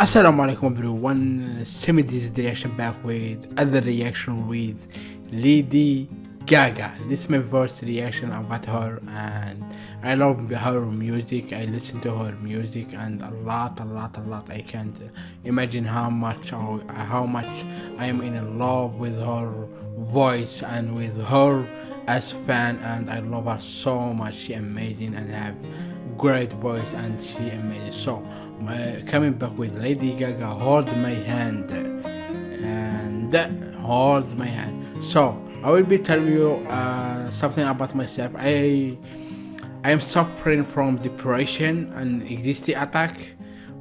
Assalamu alaikum everyone, Semi this reaction back with other reaction with Lady Gaga. This is my first reaction about her and I love her music, I listen to her music and a lot, a lot, a lot. I can't imagine how much how much I am in love with her voice and with her as a fan and I love her so much. She amazing and have great voice and she amazing. So coming back with Lady Gaga, hold my hand and hold my hand. So I will be telling you uh, something about myself. I I am suffering from depression and anxiety attack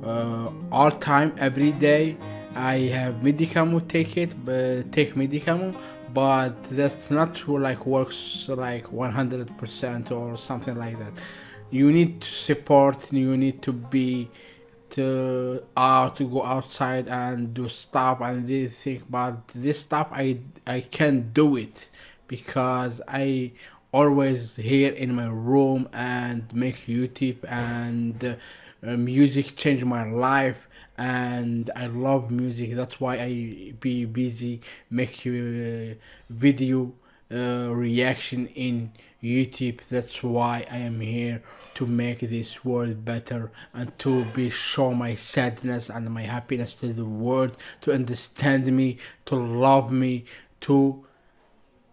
uh, all time every day. I have medicament take it, but take medicament, but that's not like works like 100% or something like that. You need to support. You need to be to uh to go outside and do stuff and this thing but this stuff i i can't do it because i always here in my room and make youtube and uh, music changed my life and i love music that's why i be busy make uh, video uh, reaction in YouTube. That's why I am here to make this world better and to be show my sadness and my happiness to the world, to understand me, to love me, to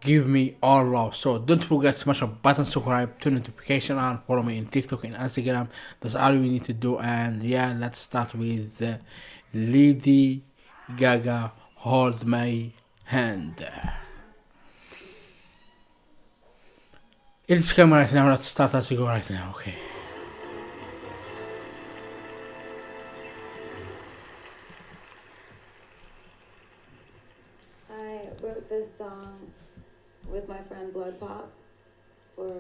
give me all love. So don't forget to smash a button, subscribe, turn notification on, follow me in TikTok and Instagram. That's all we need to do. And yeah, let's start with uh, Lady Gaga. Hold my hand. It's coming right now, let's start as we go right now, okay. I wrote this song with my friend Blood Pop for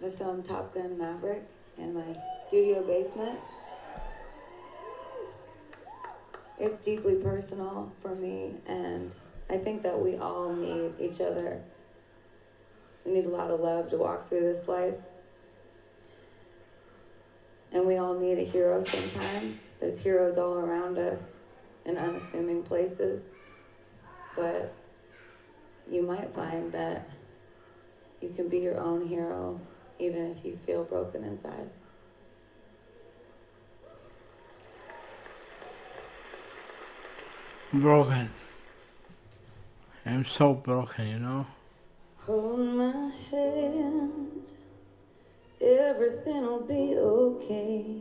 the film Top Gun Maverick in my studio basement. It's deeply personal for me, and I think that we all need each other we need a lot of love to walk through this life. And we all need a hero sometimes. There's heroes all around us in unassuming places. But you might find that you can be your own hero even if you feel broken inside. Broken. I'm so broken, you know? Hold my hand, everything'll be okay.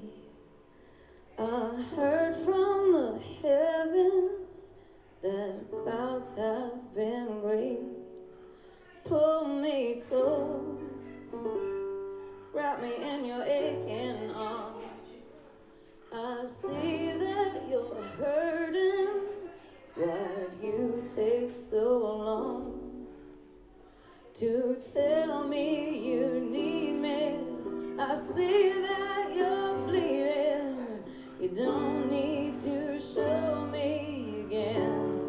I heard from the heavens that clouds have been gray. Pull me close, wrap me in your aching arms. I see that you're hurting. Why'd you take so long? To tell me you need me. I see that you're bleeding. You don't need to show me again.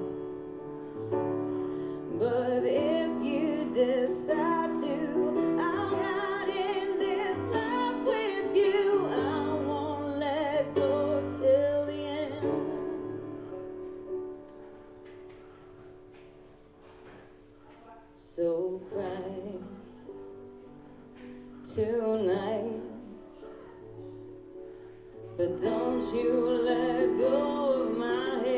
But if you decide to, I'll ride in this life with you. I won't let go till tonight, but don't you let go of my hand.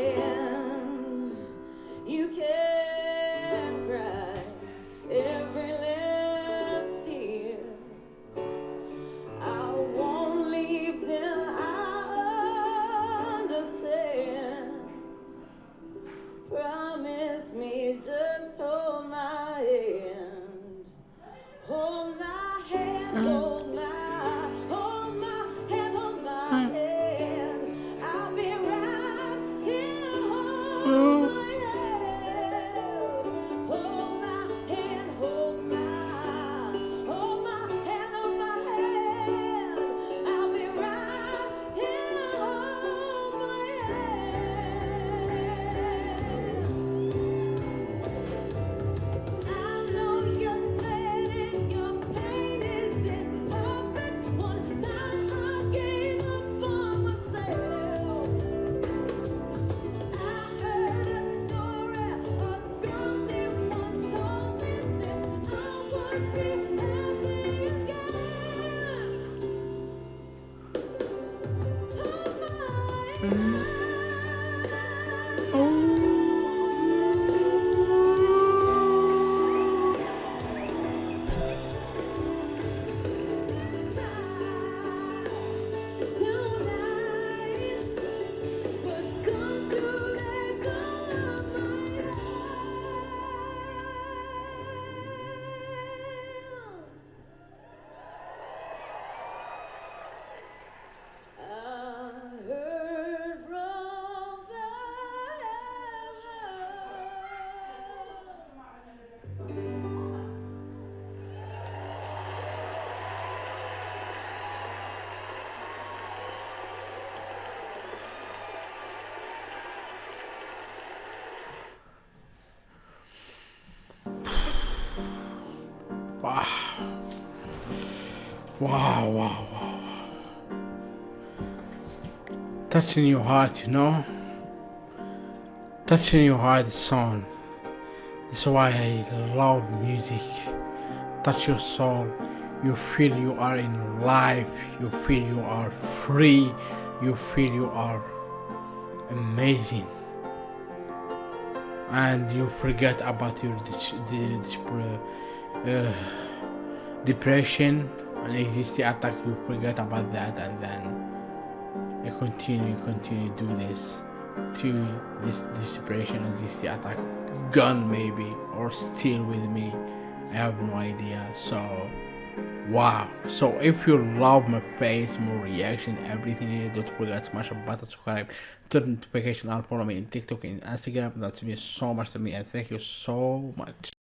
Thank you. Wow. Wow, wow, wow. Touching your heart, you know? Touching your heart song. That's why I love music. Touch your soul. You feel you are in life. You feel you are free. You feel you are amazing. And you forget about your uh, depression and anxiety attack. You forget about that and then you continue, continue do this to this, this depression and this attack gone maybe or still with me. I have no idea. So wow. So if you love my face more reaction everything here don't forget to smash a button subscribe turn notification on follow me in tiktok and instagram. That means so much to me and thank you so much